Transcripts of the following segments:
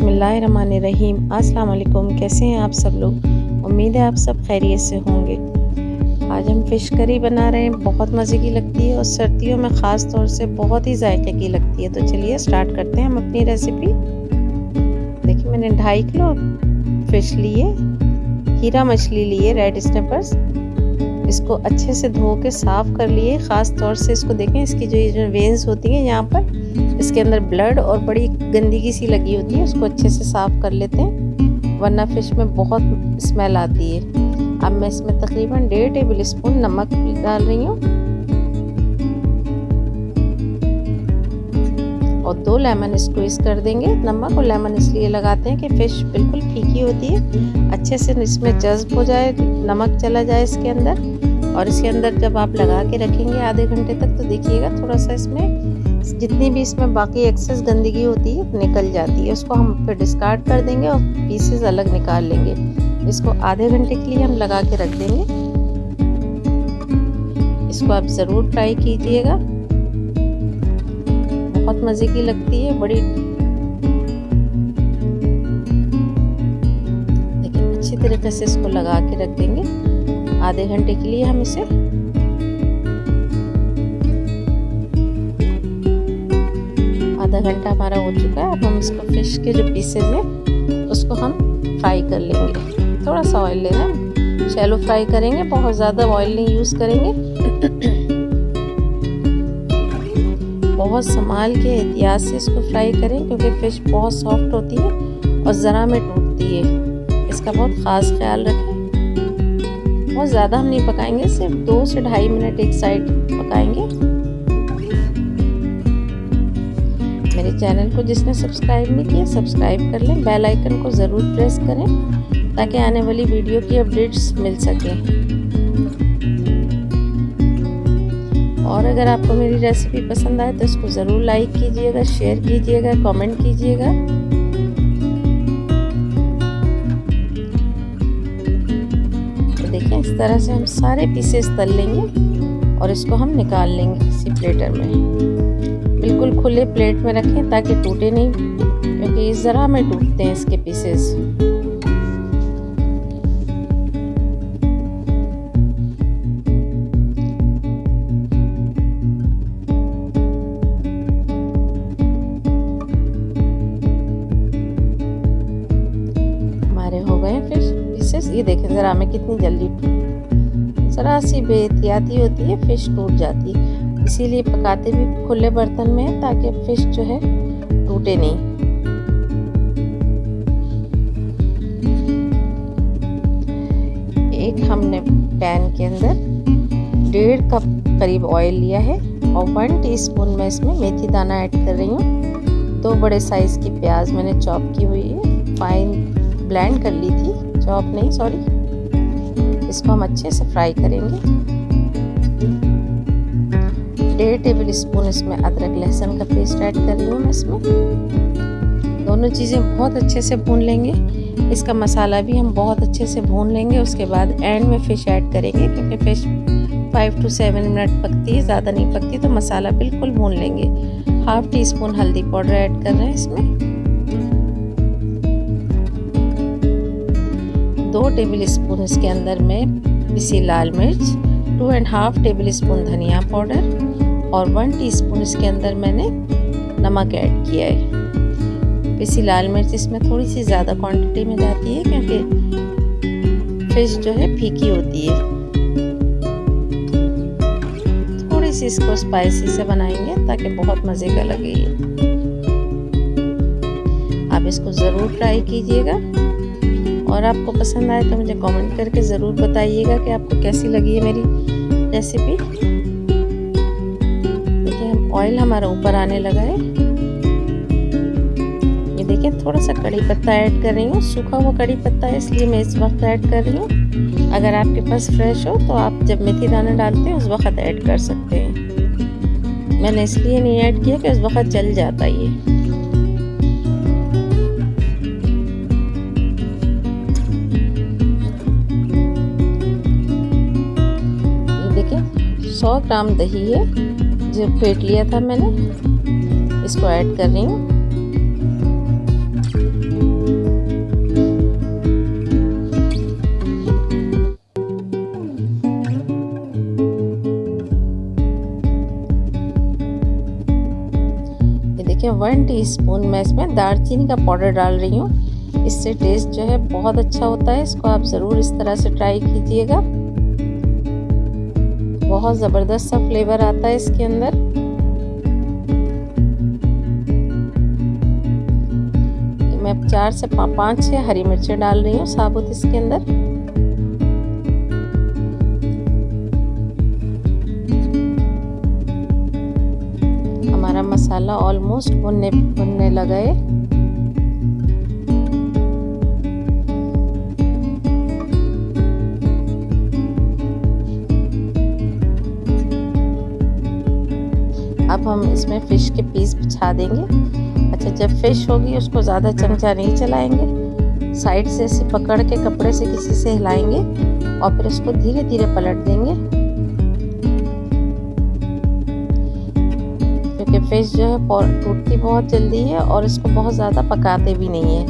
बिसमीम अस्सलाम कैसे हैं आप सब लोग? उम्मीद है आप सब खैरियत से होंगे। आज हम फ़िश करी बना रहे हैं, बहुत मज़े की लगती है और सर्दियों में ख़ास तौर से बहुत ही जायके की लगती है। तो चलिए स्टार्ट करते हैं हम अपनी रेसिपी। देखिए, मैंने ढाई किलो फ़िश लिए, हीरा मछली लिए, रेड स्नेपर्स इसको अच्छे से धो के साफ़ कर लिए। ख़ास तौर से इसको देखें, इसकी जो ये जो वेंस होती हैं यहाँ पर, इसके अंदर ब्लड और बड़ी गंदगी सी लगी होती है, उसको अच्छे से साफ़ कर लेते हैं। वरना फ़िश में बहुत स्मेल आती है। अब मैं इसमें तकरीबन डेढ़ टेबल स्पून नमक डाल रही हूँ। और दो लेमन स्क्वीज़ कर देंगे। नमक और लेमन इसलिए लगाते हैं कि फ़िश बिल्कुल फीकी होती है। अच्छे से इसमें जज्ब हो जाए, नमक चला जाए इसके अंदर। और इसके अंदर जब आप लगा के रखेंगे आधे घंटे तक तो देखिएगा थोड़ा सा इसमें जितनी भी इसमें बाकी एक्सेस गंदगी होती है, निकल जाती है। उसको हम फिर डिस्कार्ड कर देंगे और पीसेस अलग निकाल लेंगे। इसको आधे घंटे के लिए हम लगा के रख देंगे। इसको आप ज़रूर ट्राई कीजिएगा। बहुत मज़े की लगती है, बड़ी लेकिन अच्छी तरीके से इसको लगा के रख देंगे। आधे घंटे के लिए हम इसे आधा घंटा हमारा हो चुका है। अब हम इसको फ़िश के जो पीसेज हैं, उसको हम फ्राई कर लेंगे। थोड़ा सा ऑयल लेना शैलो फ्राई करेंगे, बहुत ज़्यादा ऑयल नहीं यूज़ करेंगे। बहुत संभाल के एहतियात से इसको फ्राई करें, क्योंकि फ़िश बहुत सॉफ्ट होती है और ज़रा में टूटती है। इसका बहुत ख़ास ख्याल रखें। बहुत ज़्यादा हम नहीं पकाएँगे, सिर्फ़ दो से ढाई मिनट एक साइड पकाएँगे। मेरे चैनल को जिसने सब्सक्राइब नहीं किया, सब्सक्राइब कर लें, बेल आइकन को ज़रूर प्रेस करें, ताकि आने वाली वीडियो की अपडेट्स मिल सकें। और अगर आपको मेरी रेसिपी पसंद आए तो इसको ज़रूर लाइक कीजिएगा शेयर कीजिएगा कमेंट कीजिएगा। तरह से हम सारे पीसेस तल लेंगे और इसको हम निकाल लेंगे किसी प्लेटर में। बिल्कुल खुले प्लेट में रखें ताकि टूटे नहीं, क्योंकि इस ज़रा में टूटते हैं इसके पीसेस पीसेस ये देखें ज़रा में कितनी जल्दी ज़रा सी बेहतियाती होती है, फ़िश टूट जाती है। इसीलिए पकाते भी खुले बर्तन में ताकि फ़िश जो है टूटे नहीं। एक हमने पैन के अंदर डेढ़ कप करीब ऑयल लिया है और वन टीस्पून में इसमें मेथी दाना ऐड कर रही हूँ। दो बड़े साइज़ की प्याज मैंने चॉप की हुई है। फाइन ब्लेंड कर ली थी। चॉप नहीं सॉरी इसको हम अच्छे से फ्राई करेंगे। डेढ़ टेबल स्पून इसमें अदरक लहसुन का पेस्ट ऐड कर हूँ मैं इसमें। दोनों चीज़ें बहुत अच्छे से भून लेंगे। इसका मसाला भी हम बहुत अच्छे से भून लेंगे, उसके बाद एंड में फ़िश ऐड करेंगे, क्योंकि fish five to seven minute पकती है, ज़्यादा नहीं पकती तो मसाला बिल्कुल भून लेंगे। हाफ़ टी स्पून हल्दी पाउडर ऐड कर रहे हैं इसमें। टेबल स्पून इसके अंदर में पिसी लाल मिर्च two and half tablespoon धनिया पाउडर और वन टीस्पून इसके अंदर मैंने नमक ऐड किया है। पिसी लाल मिर्च इसमें थोड़ी सी ज़्यादा क्वांटिटी में जाती है क्योंकि फ़िश जो है फीकी होती है। थोड़ी सी इसको स्पाइसी से बनाएँगे ताकि बहुत मज़े का लगे। आप इसको ज़रूर ट्राई कीजिएगा। और आपको पसंद आए तो मुझे कमेंट करके ज़रूर बताइएगा कि आपको कैसी लगी है मेरी रेसिपी देखिए, हम ऑयल हमारा ऊपर आने लगा है। ये देखिए थोड़ा सा कड़ी पत्ता ऐड कर रही हूँ। सूखा हुआ कड़ी पत्ता है, इसलिए मैं इस वक्त ऐड कर रही हूँ। अगर आपके पास फ्रेश हो तो आप जब मेथी दाना डालते हैं, उस वक्त ऐड कर सकते हैं। मैंने इसलिए नहीं ऐड किया कि उस वक्त जल जाता ये। सौ ग्राम दही है, जो फेंट लिया था मैंने। इसको ऐड कर रही हूँ। देखिए, वन टीस्पून मैं इसमें दालचीनी का पाउडर डाल रही हूँ। इससे टेस्ट जो है बहुत अच्छा होता है। इसको आप ज़रूर इस तरह से ट्राई कीजिएगा। बहुत ज़बरदस्त सा फ्लेवर आता है इसके अंदर। मैं चार से पाँच छः हरी मिर्चें डाल रही हूँ साबुत इसके अंदर। हमारा मसाला ऑलमोस्ट भुनने भुनने लगा है। अब हम इसमें फ़िश के पीस बिछा देंगे। अच्छा जब फ़िश होगी, उसको ज़्यादा चमचा नहीं चलाएँगे। साइड से ऐसे पकड़ के, कपड़े से किसी से हिलाएँगे और फिर उसको धीरे धीरे पलट देंगे। क्योंकि फ़िश जो है टूटती बहुत जल्दी है और इसको बहुत ज़्यादा पकाते भी नहीं है।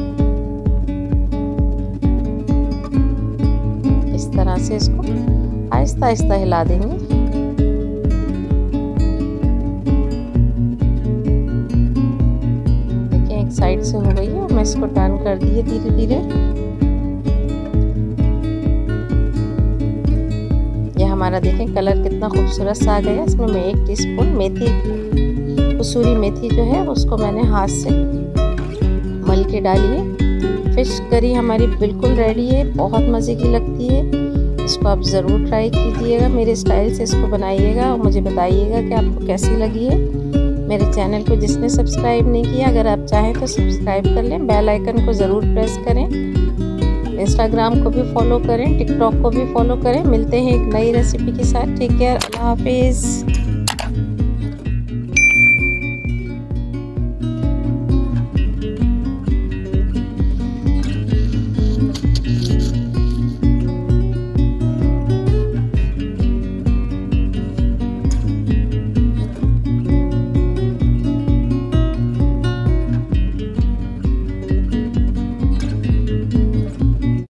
इस तरह से इसको आहिस्ता आहिस्ता हिला देंगे। इसको टर्न कर दिए धीरे धीरे। ये हमारा देखें कलर कितना खूबसूरत सा आ गया। इसमें मैं एक टीस्पून मेथी, कसूरी मेथी जो है, उसको मैंने हाथ से मल के डाली है। फ़िश करी हमारी बिल्कुल रेडी है, बहुत मज़े की लगती है। इसको आप ज़रूर ट्राई कीजिएगा, मेरे स्टाइल से इसको बनाइएगा और मुझे बताइएगा कि आपको कैसी लगी है। मेरे चैनल को जिसने सब्सक्राइब नहीं किया, अगर आप चाहें तो सब्सक्राइब कर लें, बेल आइकन को ज़रूर प्रेस करें। इंस्टाग्राम को भी फॉलो करें, टिकटॉक को भी फॉलो करें। मिलते हैं एक नई रेसिपी के साथ। Take care. अल्लाह हाफिज़।